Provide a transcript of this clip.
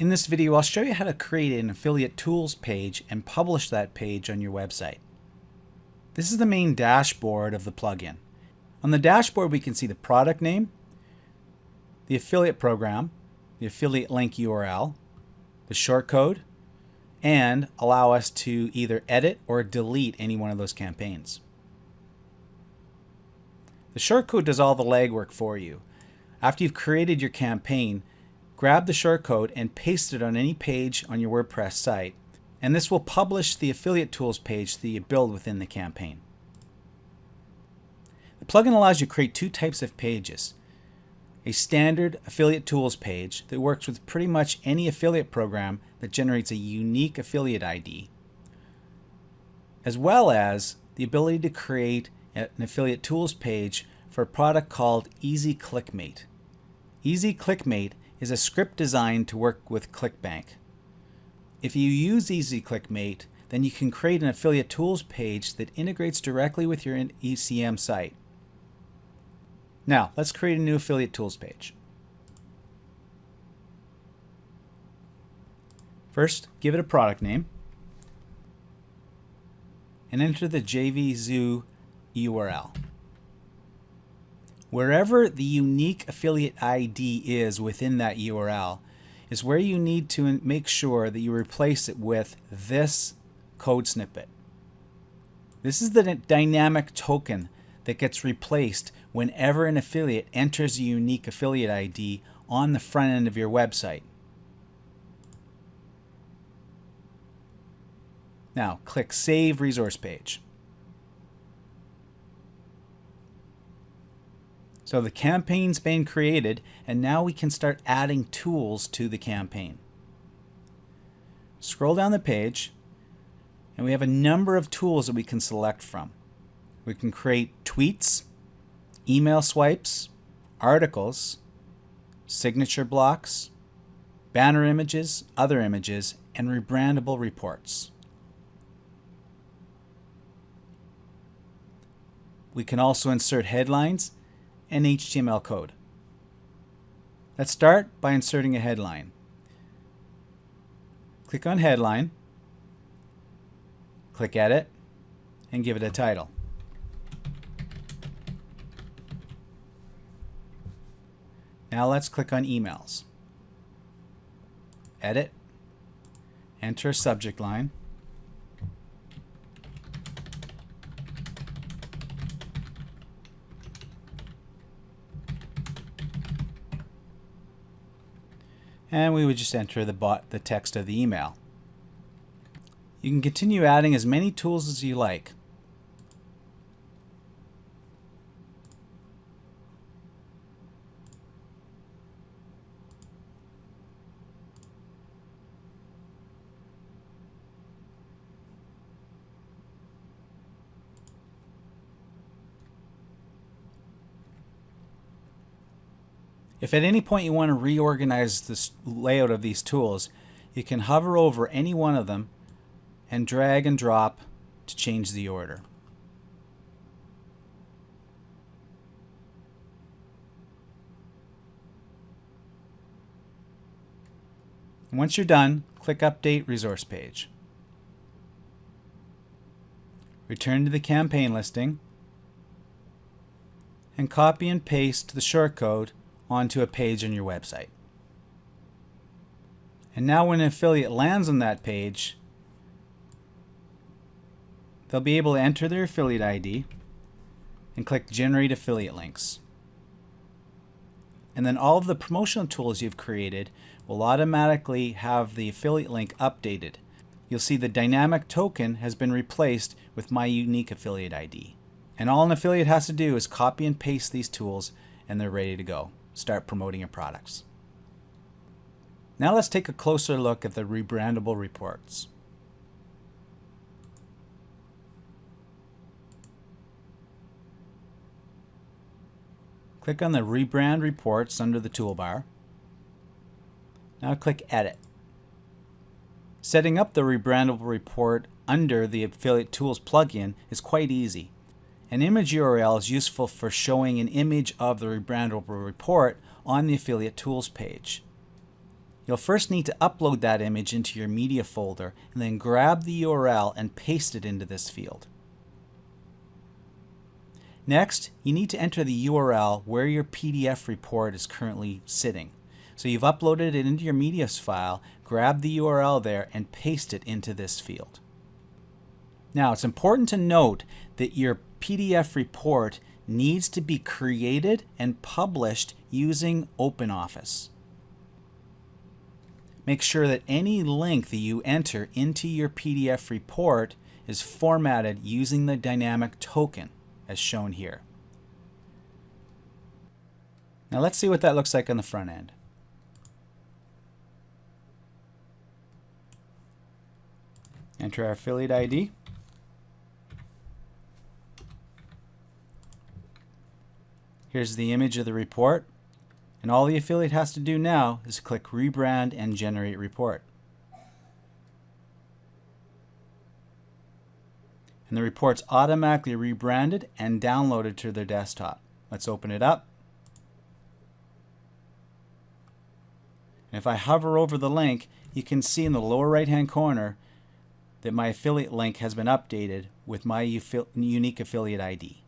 In this video, I'll show you how to create an affiliate tools page and publish that page on your website. This is the main dashboard of the plugin. On the dashboard, we can see the product name, the affiliate program, the affiliate link URL, the shortcode, and allow us to either edit or delete any one of those campaigns. The shortcode does all the legwork for you. After you've created your campaign, grab the shortcode and paste it on any page on your WordPress site, and this will publish the affiliate tools page that you build within the campaign. The plugin allows you to create two types of pages. A standard affiliate tools page that works with pretty much any affiliate program that generates a unique affiliate ID, as well as the ability to create an affiliate tools page for a product called Easy ClickMate. Easy ClickMate is a script designed to work with ClickBank. If you use EasyClickMate, then you can create an affiliate tools page that integrates directly with your ECM site. Now, let's create a new affiliate tools page. First, give it a product name and enter the JVZoo URL. Wherever the unique affiliate ID is within that URL is where you need to make sure that you replace it with this code snippet. This is the dynamic token that gets replaced whenever an affiliate enters a unique affiliate ID on the front end of your website. Now click Save Resource Page. So the campaign's been created and now we can start adding tools to the campaign. Scroll down the page and we have a number of tools that we can select from. We can create tweets, email swipes, articles, signature blocks, banner images, other images, and rebrandable reports. We can also insert headlines and HTML code. Let's start by inserting a headline. Click on Headline, click Edit, and give it a title. Now let's click on Emails. Edit, enter a subject line, and we would just enter the, bot, the text of the email. You can continue adding as many tools as you like. If at any point you want to reorganize the layout of these tools, you can hover over any one of them and drag and drop to change the order. Once you're done, click Update Resource Page. Return to the campaign listing and copy and paste the shortcode onto a page on your website. And now when an affiliate lands on that page, they'll be able to enter their affiliate ID and click Generate Affiliate Links. And then all of the promotional tools you've created will automatically have the affiliate link updated. You'll see the dynamic token has been replaced with my unique affiliate ID. And all an affiliate has to do is copy and paste these tools and they're ready to go start promoting your products. Now let's take a closer look at the rebrandable reports. Click on the Rebrand Reports under the toolbar. Now click Edit. Setting up the rebrandable report under the Affiliate Tools plugin is quite easy. An image URL is useful for showing an image of the rebrandable report on the affiliate tools page. You'll first need to upload that image into your media folder and then grab the URL and paste it into this field. Next, you need to enter the URL where your PDF report is currently sitting. So you've uploaded it into your medias file, grab the URL there and paste it into this field. Now it's important to note that your PDF report needs to be created and published using OpenOffice. Make sure that any link that you enter into your PDF report is formatted using the dynamic token as shown here. Now let's see what that looks like on the front end. Enter our affiliate ID. Here's the image of the report. And all the affiliate has to do now is click Rebrand and Generate Report. And the report's automatically rebranded and downloaded to their desktop. Let's open it up. And if I hover over the link, you can see in the lower right hand corner that my affiliate link has been updated with my unique affiliate ID.